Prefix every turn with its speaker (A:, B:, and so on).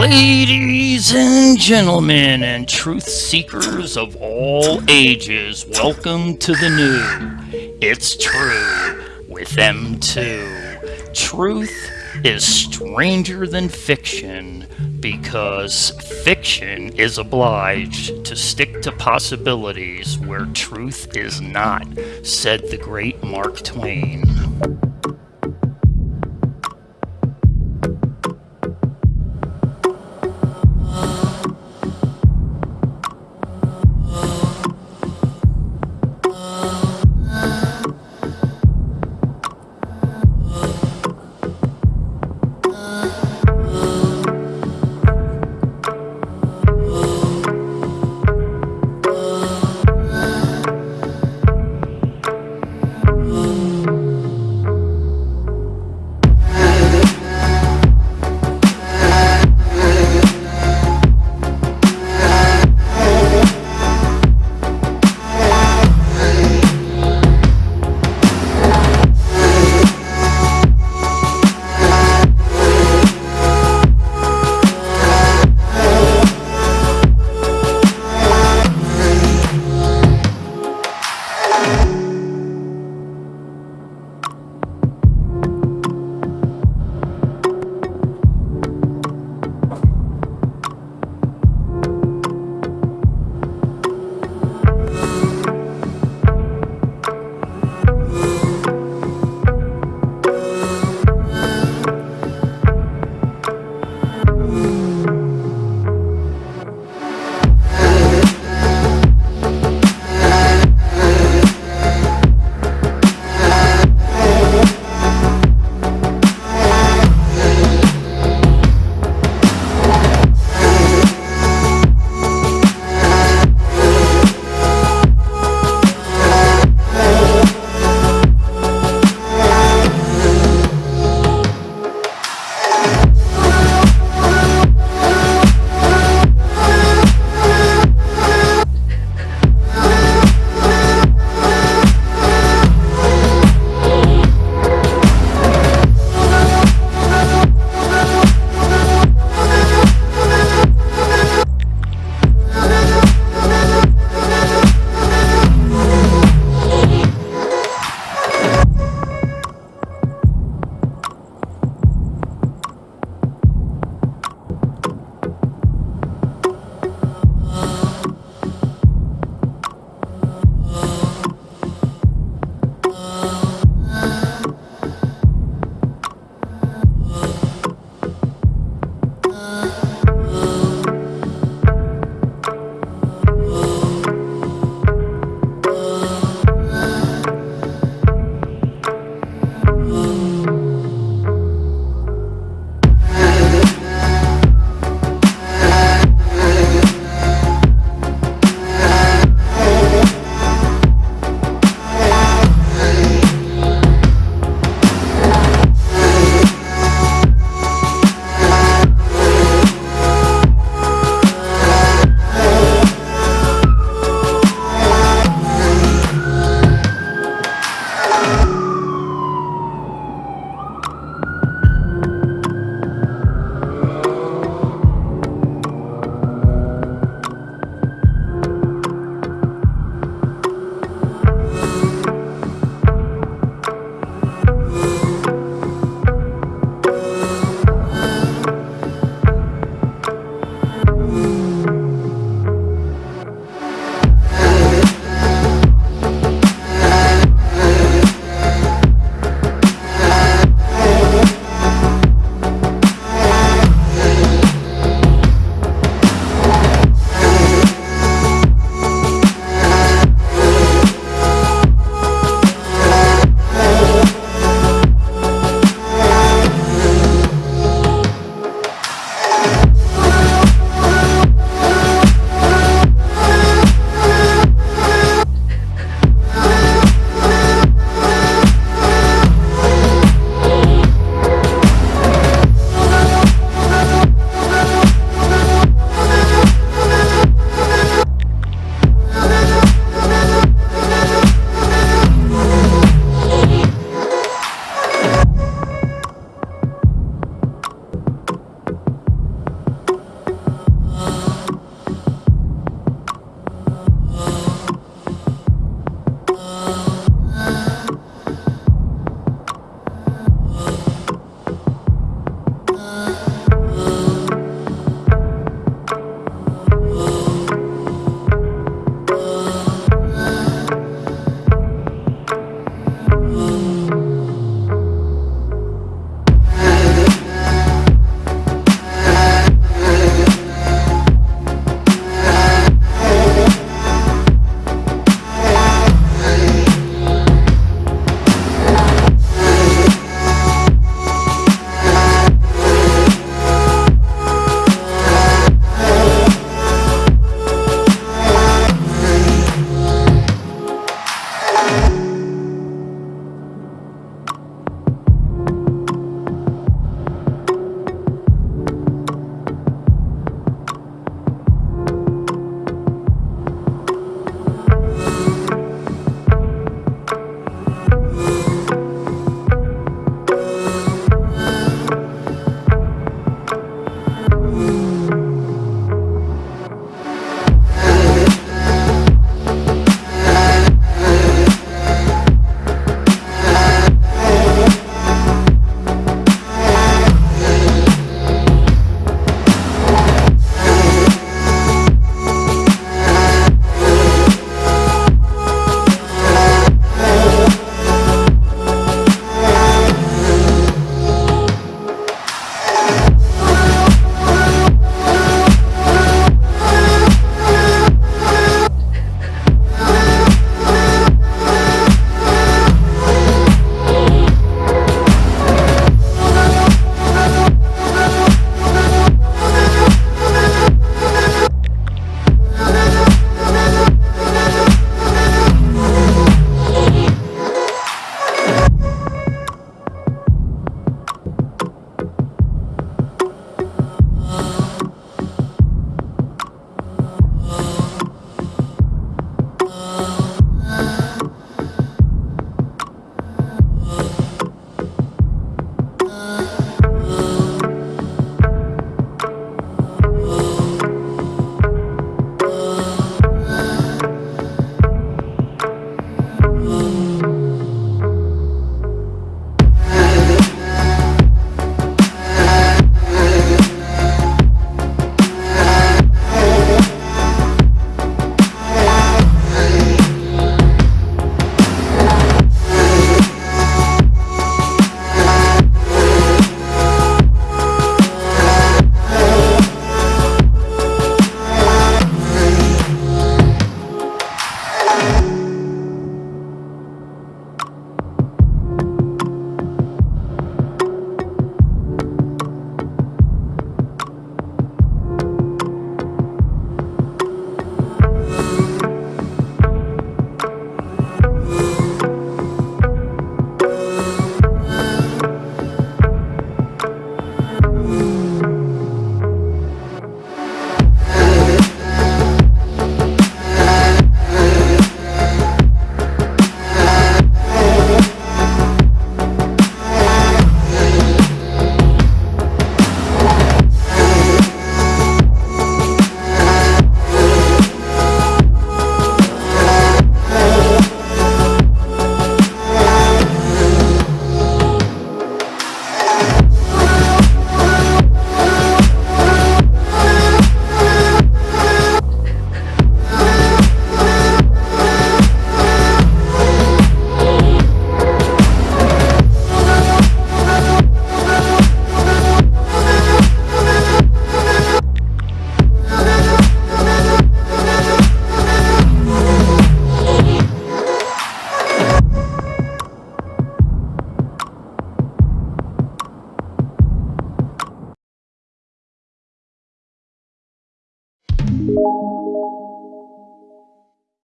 A: Ladies and gentlemen, and truth seekers of all ages, welcome to the new. It's true with them too. Truth is stranger than fiction because fiction is obliged to stick to possibilities where truth is not, said the great Mark Twain.